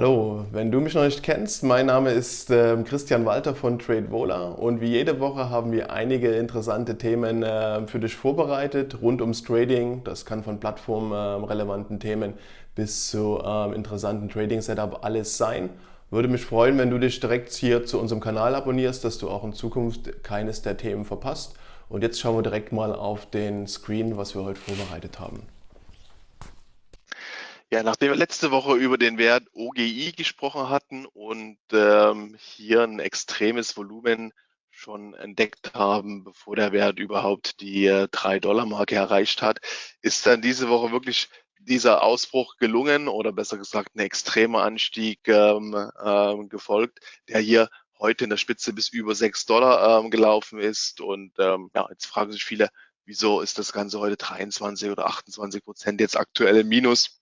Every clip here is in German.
Hallo, wenn du mich noch nicht kennst, mein Name ist äh, Christian Walter von TradeVola und wie jede Woche haben wir einige interessante Themen äh, für dich vorbereitet rund ums Trading. Das kann von plattformrelevanten äh, Themen bis zu ähm, interessanten Trading-Setup alles sein. Würde mich freuen, wenn du dich direkt hier zu unserem Kanal abonnierst, dass du auch in Zukunft keines der Themen verpasst. Und jetzt schauen wir direkt mal auf den Screen, was wir heute vorbereitet haben. Ja, nachdem wir letzte Woche über den Wert OGI gesprochen hatten und ähm, hier ein extremes Volumen schon entdeckt haben, bevor der Wert überhaupt die äh, 3-Dollar-Marke erreicht hat, ist dann diese Woche wirklich dieser Ausbruch gelungen oder besser gesagt ein extremer Anstieg ähm, ähm, gefolgt, der hier heute in der Spitze bis über 6 Dollar ähm, gelaufen ist. Und ähm, ja, jetzt fragen sich viele, wieso ist das Ganze heute 23 oder 28 Prozent jetzt aktuell im Minus?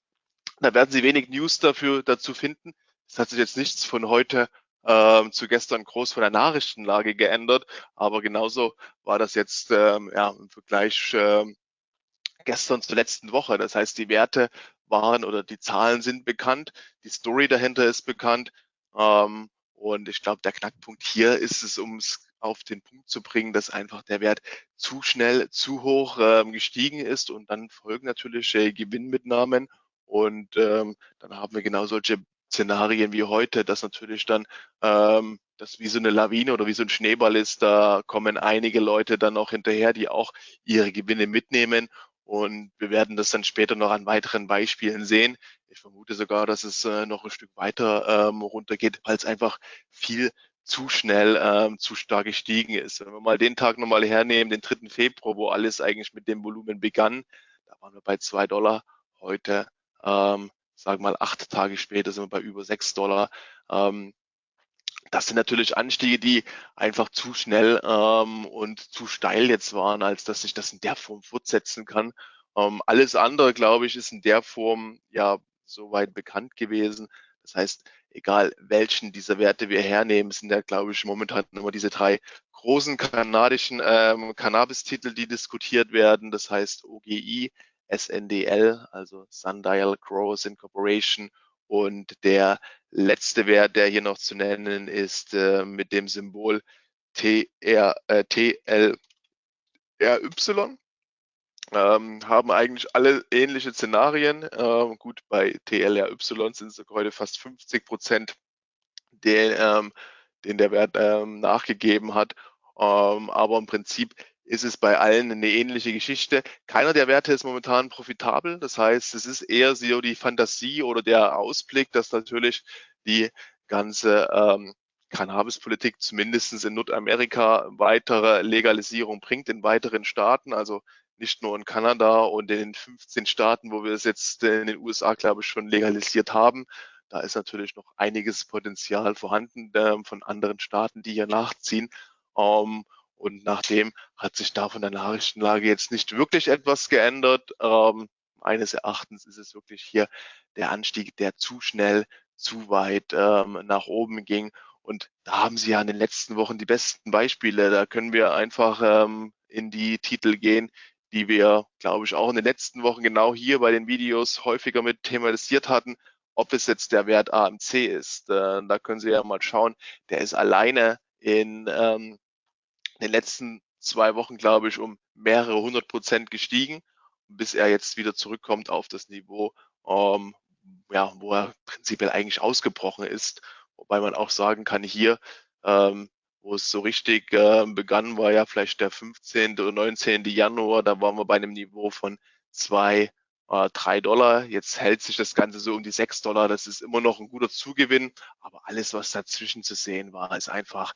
Da werden Sie wenig News dafür dazu finden. Es hat sich jetzt nichts von heute ähm, zu gestern groß von der Nachrichtenlage geändert, aber genauso war das jetzt ähm, ja, im Vergleich ähm, gestern zur letzten Woche. Das heißt, die Werte waren oder die Zahlen sind bekannt, die Story dahinter ist bekannt. Ähm, und ich glaube, der Knackpunkt hier ist es, um es auf den Punkt zu bringen, dass einfach der Wert zu schnell, zu hoch ähm, gestiegen ist und dann folgen natürlich äh, Gewinnmitnahmen und ähm, dann haben wir genau solche Szenarien wie heute, dass natürlich dann ähm, das wie so eine Lawine oder wie so ein Schneeball ist, da kommen einige Leute dann auch hinterher, die auch ihre Gewinne mitnehmen. Und wir werden das dann später noch an weiteren Beispielen sehen. Ich vermute sogar, dass es äh, noch ein Stück weiter ähm, runtergeht, weil es einfach viel zu schnell ähm, zu stark gestiegen ist. Wenn wir mal den Tag nochmal hernehmen, den 3. Februar, wo alles eigentlich mit dem Volumen begann, da waren wir bei zwei Dollar. Heute ähm, wir mal acht Tage später sind wir bei über sechs Dollar. Ähm, das sind natürlich Anstiege, die einfach zu schnell ähm, und zu steil jetzt waren, als dass sich das in der Form fortsetzen kann. Ähm, alles andere, glaube ich, ist in der Form ja soweit bekannt gewesen. Das heißt, egal welchen dieser Werte wir hernehmen, sind ja, glaube ich, momentan immer diese drei großen kanadischen ähm, Cannabis-Titel, die diskutiert werden. Das heißt OGI, SNDL, also Sundial Growers Incorporation. Und der letzte Wert, der hier noch zu nennen ist, äh, mit dem Symbol TR, äh, TLRY. Ähm, haben eigentlich alle ähnliche Szenarien. Ähm, gut, bei TLRY sind es heute fast 50 Prozent, den, ähm, den der Wert ähm, nachgegeben hat. Ähm, aber im Prinzip ist es bei allen eine ähnliche Geschichte. Keiner der Werte ist momentan profitabel. Das heißt, es ist eher so die Fantasie oder der Ausblick, dass natürlich die ganze ähm, Cannabispolitik zumindest in Nordamerika weitere Legalisierung bringt in weiteren Staaten, also nicht nur in Kanada und in den 15 Staaten, wo wir es jetzt in den USA, glaube ich, schon legalisiert haben. Da ist natürlich noch einiges Potenzial vorhanden äh, von anderen Staaten, die hier nachziehen. Ähm, und nachdem hat sich da von der Nachrichtenlage jetzt nicht wirklich etwas geändert. Ähm, meines Erachtens ist es wirklich hier der Anstieg, der zu schnell, zu weit ähm, nach oben ging. Und da haben Sie ja in den letzten Wochen die besten Beispiele. Da können wir einfach ähm, in die Titel gehen, die wir, glaube ich, auch in den letzten Wochen genau hier bei den Videos häufiger mit thematisiert hatten. Ob es jetzt der Wert AMC ist, äh, da können Sie ja mal schauen. Der ist alleine in ähm, in den letzten zwei Wochen, glaube ich, um mehrere hundert Prozent gestiegen, bis er jetzt wieder zurückkommt auf das Niveau, ähm, ja, wo er prinzipiell eigentlich ausgebrochen ist. Wobei man auch sagen kann, hier, ähm, wo es so richtig äh, begann, war ja vielleicht der 15. oder 19. Januar, da waren wir bei einem Niveau von zwei, äh, drei Dollar. Jetzt hält sich das Ganze so um die sechs Dollar. Das ist immer noch ein guter Zugewinn, aber alles, was dazwischen zu sehen war, ist einfach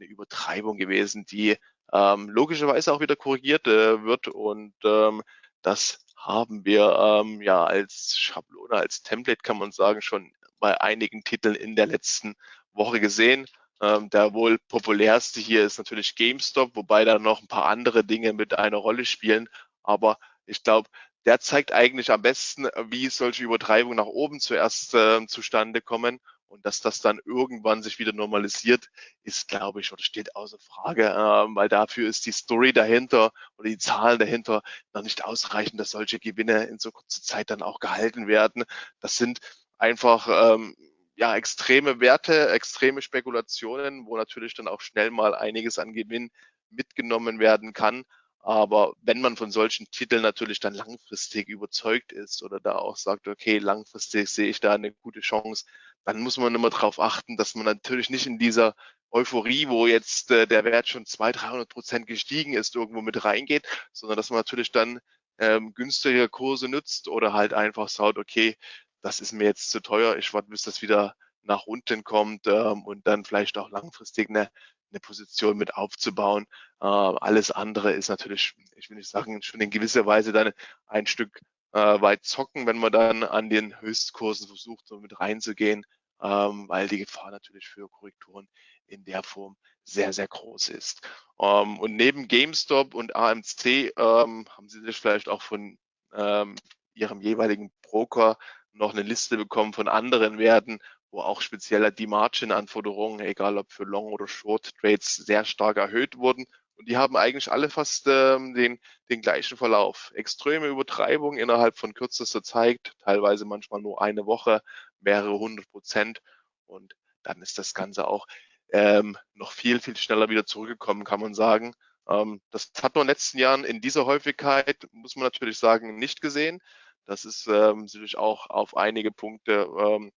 eine Übertreibung gewesen, die ähm, logischerweise auch wieder korrigiert äh, wird. Und ähm, das haben wir ähm, ja als Schablone, als Template kann man sagen, schon bei einigen Titeln in der letzten Woche gesehen. Ähm, der wohl populärste hier ist natürlich GameStop, wobei da noch ein paar andere Dinge mit einer Rolle spielen. Aber ich glaube, der zeigt eigentlich am besten, wie solche Übertreibungen nach oben zuerst äh, zustande kommen und dass das dann irgendwann sich wieder normalisiert, ist, glaube ich, oder steht außer Frage, äh, weil dafür ist die Story dahinter oder die Zahlen dahinter noch nicht ausreichend, dass solche Gewinne in so kurzer Zeit dann auch gehalten werden. Das sind einfach ähm, ja, extreme Werte, extreme Spekulationen, wo natürlich dann auch schnell mal einiges an Gewinn mitgenommen werden kann. Aber wenn man von solchen Titeln natürlich dann langfristig überzeugt ist oder da auch sagt, okay, langfristig sehe ich da eine gute Chance, dann muss man immer darauf achten, dass man natürlich nicht in dieser Euphorie, wo jetzt äh, der Wert schon 200, 300 Prozent gestiegen ist, irgendwo mit reingeht, sondern dass man natürlich dann ähm, günstige Kurse nutzt oder halt einfach sagt, okay, das ist mir jetzt zu teuer, ich warte, bis das wieder nach unten kommt ähm, und dann vielleicht auch langfristig eine, eine Position mit aufzubauen. Äh, alles andere ist natürlich, ich will nicht sagen, schon in gewisser Weise dann ein Stück äh, weit zocken, wenn man dann an den Höchstkursen versucht, so mit reinzugehen, ähm, weil die Gefahr natürlich für Korrekturen in der Form sehr, sehr groß ist. Ähm, und neben GameStop und AMC ähm, haben Sie sich vielleicht auch von ähm, Ihrem jeweiligen Broker noch eine Liste bekommen von anderen Werten, wo auch speziell die Margin-Anforderungen, egal ob für Long- oder Short-Trades, sehr stark erhöht wurden. Und die haben eigentlich alle fast ähm, den, den gleichen Verlauf. Extreme Übertreibung innerhalb von kürzester Zeit, teilweise manchmal nur eine Woche, mehrere hundert Prozent. Und dann ist das Ganze auch ähm, noch viel, viel schneller wieder zurückgekommen, kann man sagen. Ähm, das hat man in den letzten Jahren in dieser Häufigkeit, muss man natürlich sagen, nicht gesehen. Das ist ähm, natürlich auch auf einige Punkte, ähm,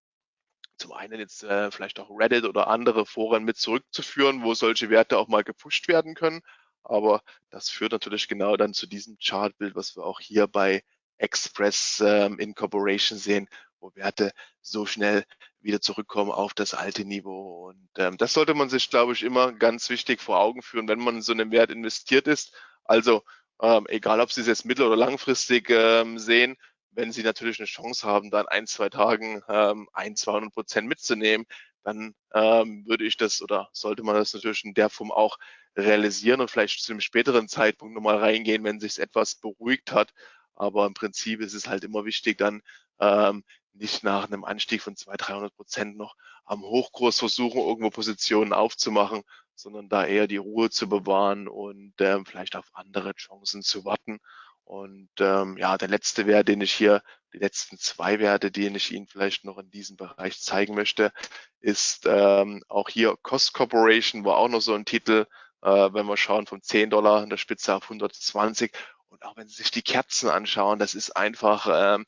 zum einen jetzt äh, vielleicht auch Reddit oder andere Foren mit zurückzuführen, wo solche Werte auch mal gepusht werden können. Aber das führt natürlich genau dann zu diesem Chartbild, was wir auch hier bei Express ähm, Incorporation sehen, wo Werte so schnell wieder zurückkommen auf das alte Niveau. Und ähm, das sollte man sich, glaube ich, immer ganz wichtig vor Augen führen, wenn man in so einen Wert investiert ist. Also ähm, egal, ob Sie es jetzt mittel- oder langfristig ähm, sehen, wenn Sie natürlich eine Chance haben, dann ein, zwei Tagen ähm, ein, 200 Prozent mitzunehmen, dann ähm, würde ich das oder sollte man das natürlich in der Form auch realisieren und vielleicht zu einem späteren Zeitpunkt nochmal reingehen, wenn sich etwas beruhigt hat. Aber im Prinzip ist es halt immer wichtig, dann ähm, nicht nach einem Anstieg von 200, 300 Prozent noch am Hochkurs versuchen, irgendwo Positionen aufzumachen, sondern da eher die Ruhe zu bewahren und ähm, vielleicht auf andere Chancen zu warten. Und ähm, ja, der letzte Wert, den ich hier, die letzten zwei Werte, die ich Ihnen vielleicht noch in diesem Bereich zeigen möchte, ist ähm, auch hier Cost Corporation, war auch noch so ein Titel, äh, wenn wir schauen von 10 Dollar in der Spitze auf 120. Und auch wenn Sie sich die Kerzen anschauen, das ist einfach ähm,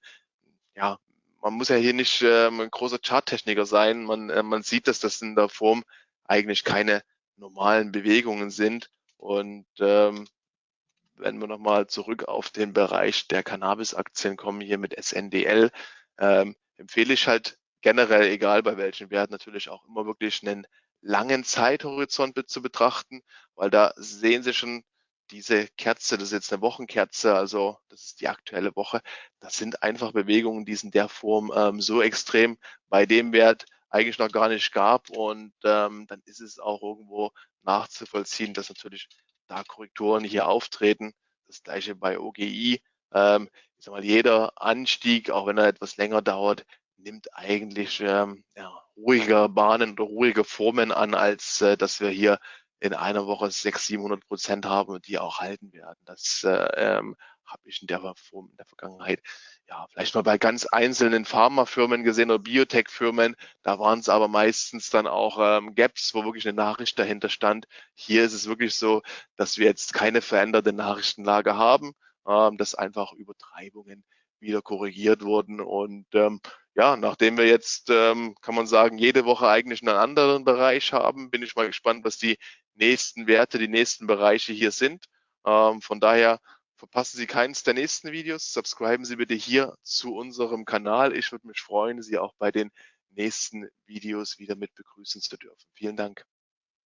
ja, man muss ja hier nicht ähm, ein großer Charttechniker sein. Man, äh, man sieht, dass das in der Form eigentlich keine normalen Bewegungen sind. Und ähm, wenn wir nochmal zurück auf den Bereich der Cannabis-Aktien kommen, hier mit SNDL, ähm, empfehle ich halt generell, egal bei welchen Wert, natürlich auch immer wirklich einen langen Zeithorizont zu betrachten, weil da sehen Sie schon diese Kerze, das ist jetzt eine Wochenkerze, also das ist die aktuelle Woche, das sind einfach Bewegungen, die sind der Form ähm, so extrem bei dem Wert eigentlich noch gar nicht gab und ähm, dann ist es auch irgendwo nachzuvollziehen, dass natürlich da Korrekturen hier auftreten. Das gleiche bei OGI. Ähm, ich sag mal, jeder Anstieg, auch wenn er etwas länger dauert, nimmt eigentlich ähm, ja, ruhiger Bahnen oder ruhige Formen an, als äh, dass wir hier in einer Woche 600, 700 Prozent haben und die auch halten werden. Das äh, ähm, habe ich in der Form in der Vergangenheit ja vielleicht mal bei ganz einzelnen Pharmafirmen gesehen oder Biotech-Firmen. Da waren es aber meistens dann auch ähm, Gaps, wo wirklich eine Nachricht dahinter stand. Hier ist es wirklich so, dass wir jetzt keine veränderte Nachrichtenlage haben, ähm, dass einfach Übertreibungen wieder korrigiert wurden und ähm, ja, nachdem wir jetzt, ähm, kann man sagen, jede Woche eigentlich einen anderen Bereich haben, bin ich mal gespannt, was die nächsten Werte, die nächsten Bereiche hier sind. Ähm, von daher verpassen Sie keines der nächsten Videos. Subscriben Sie bitte hier zu unserem Kanal. Ich würde mich freuen, Sie auch bei den nächsten Videos wieder mit begrüßen zu dürfen. Vielen Dank.